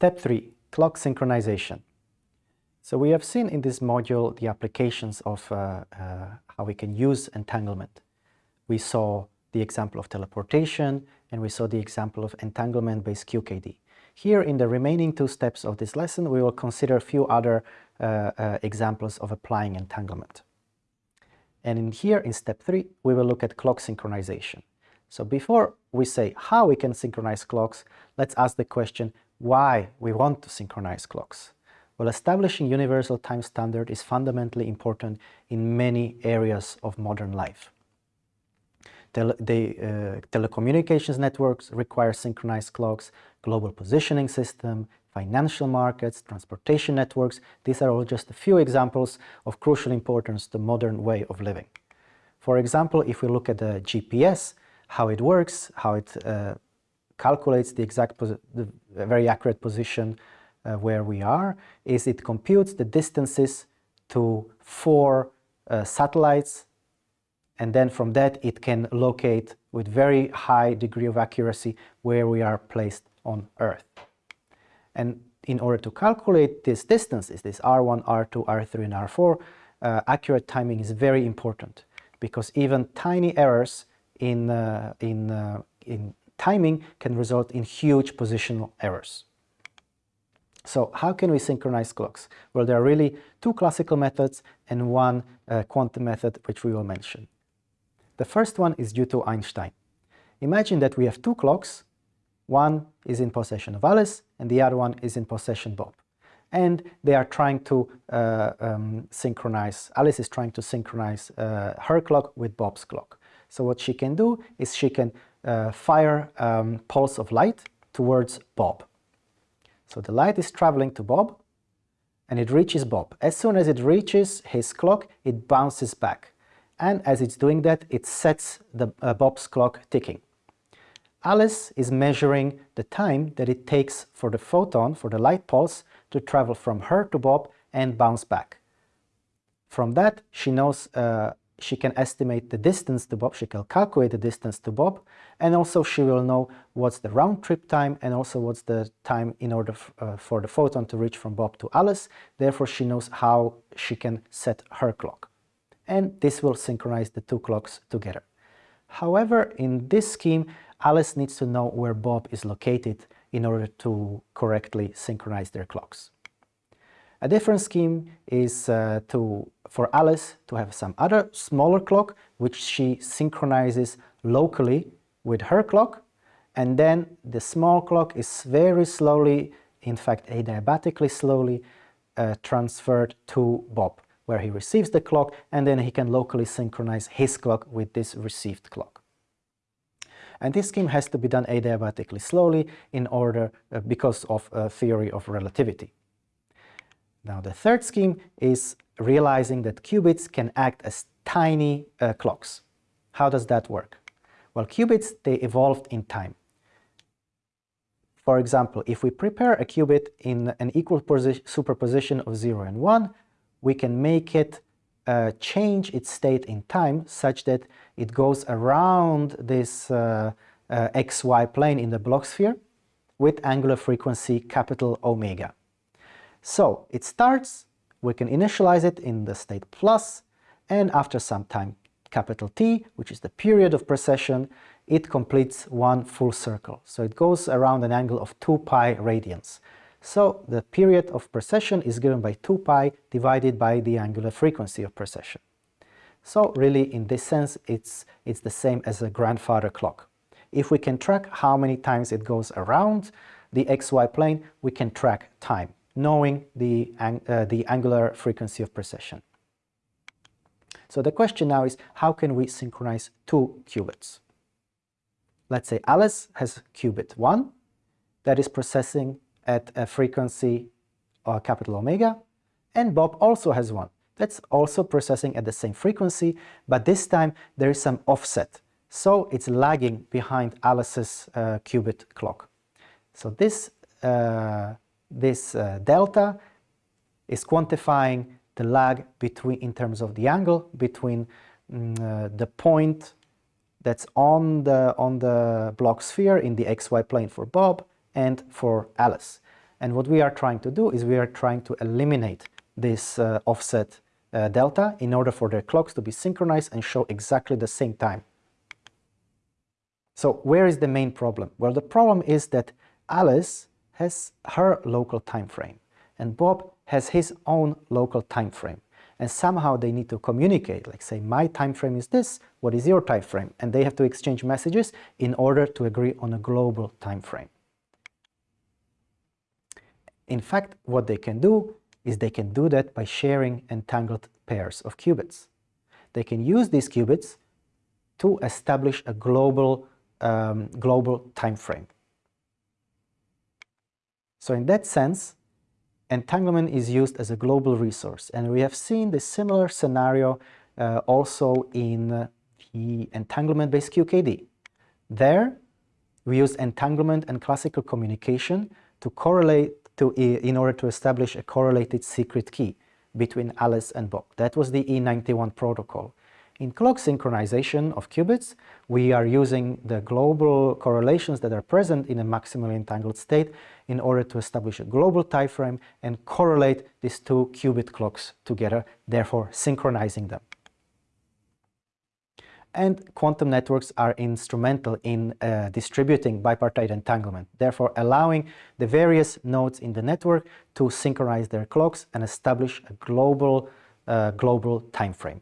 Step 3. Clock synchronization. So we have seen in this module the applications of uh, uh, how we can use entanglement. We saw the example of teleportation and we saw the example of entanglement-based QKD. Here in the remaining two steps of this lesson we will consider a few other uh, uh, examples of applying entanglement. And in here in step 3 we will look at clock synchronization. So before we say how we can synchronize clocks, let's ask the question why we want to synchronize clocks. Well, establishing universal time standard is fundamentally important in many areas of modern life. Tele the, uh, telecommunications networks require synchronized clocks, global positioning system, financial markets, transportation networks. These are all just a few examples of crucial importance to modern way of living. For example, if we look at the GPS, how it works, how it uh, calculates the exact, the very accurate position uh, where we are, is it computes the distances to four uh, satellites and then from that it can locate with very high degree of accuracy where we are placed on Earth. And in order to calculate these distances, this R1, R2, R3 and R4, uh, accurate timing is very important because even tiny errors in, uh, in, uh, in timing can result in huge positional errors. So how can we synchronize clocks? Well, there are really two classical methods and one uh, quantum method which we will mention. The first one is due to Einstein. Imagine that we have two clocks, one is in possession of Alice and the other one is in possession Bob. And they are trying to uh, um, synchronize, Alice is trying to synchronize uh, her clock with Bob's clock. So what she can do is she can uh, fire um, pulse of light towards Bob. So the light is traveling to Bob and it reaches Bob. As soon as it reaches his clock, it bounces back. And as it's doing that, it sets the uh, Bob's clock ticking. Alice is measuring the time that it takes for the photon, for the light pulse, to travel from her to Bob and bounce back. From that, she knows uh, she can estimate the distance to Bob, she can calculate the distance to Bob, and also she will know what's the round trip time and also what's the time in order uh, for the photon to reach from Bob to Alice. Therefore, she knows how she can set her clock. And this will synchronize the two clocks together. However, in this scheme, Alice needs to know where Bob is located in order to correctly synchronize their clocks. A different scheme is uh, to, for Alice to have some other smaller clock which she synchronizes locally with her clock and then the small clock is very slowly, in fact adiabatically slowly, uh, transferred to Bob where he receives the clock and then he can locally synchronize his clock with this received clock. And this scheme has to be done adiabatically slowly in order uh, because of a theory of relativity. Now the third scheme is realizing that qubits can act as tiny uh, clocks. How does that work? Well, qubits, they evolved in time. For example, if we prepare a qubit in an equal superposition of 0 and 1, we can make it uh, change its state in time such that it goes around this uh, uh, xy plane in the Bloch sphere with angular frequency capital omega. So it starts, we can initialize it in the state plus, and after some time capital T, which is the period of precession, it completes one full circle. So it goes around an angle of 2 pi radians. So the period of precession is given by 2 pi divided by the angular frequency of precession. So really in this sense it's, it's the same as a grandfather clock. If we can track how many times it goes around the xy plane, we can track time knowing the, uh, the angular frequency of precession. So the question now is, how can we synchronize two qubits? Let's say Alice has qubit 1 that is precessing at a frequency uh, capital omega, and Bob also has one that's also precessing at the same frequency, but this time there is some offset, so it's lagging behind Alice's uh, qubit clock. So this uh, this uh, delta is quantifying the lag between in terms of the angle between mm, uh, the point that's on the on the Bloch sphere in the xy plane for Bob and for Alice. And what we are trying to do is we are trying to eliminate this uh, offset uh, delta in order for their clocks to be synchronized and show exactly the same time. So where is the main problem? Well, the problem is that Alice has her local time frame and Bob has his own local time frame and somehow they need to communicate like say my time frame is this what is your time frame and they have to exchange messages in order to agree on a global time frame in fact what they can do is they can do that by sharing entangled pairs of qubits. They can use these qubits to establish a global um, global time frame so in that sense entanglement is used as a global resource and we have seen the similar scenario uh, also in the entanglement-based QKD. There we use entanglement and classical communication to correlate to, in order to establish a correlated secret key between Alice and Bob. That was the E91 protocol. In clock synchronization of qubits, we are using the global correlations that are present in a maximally entangled state in order to establish a global time frame and correlate these two qubit clocks together, therefore synchronizing them. And quantum networks are instrumental in uh, distributing bipartite entanglement, therefore allowing the various nodes in the network to synchronize their clocks and establish a global, uh, global time frame.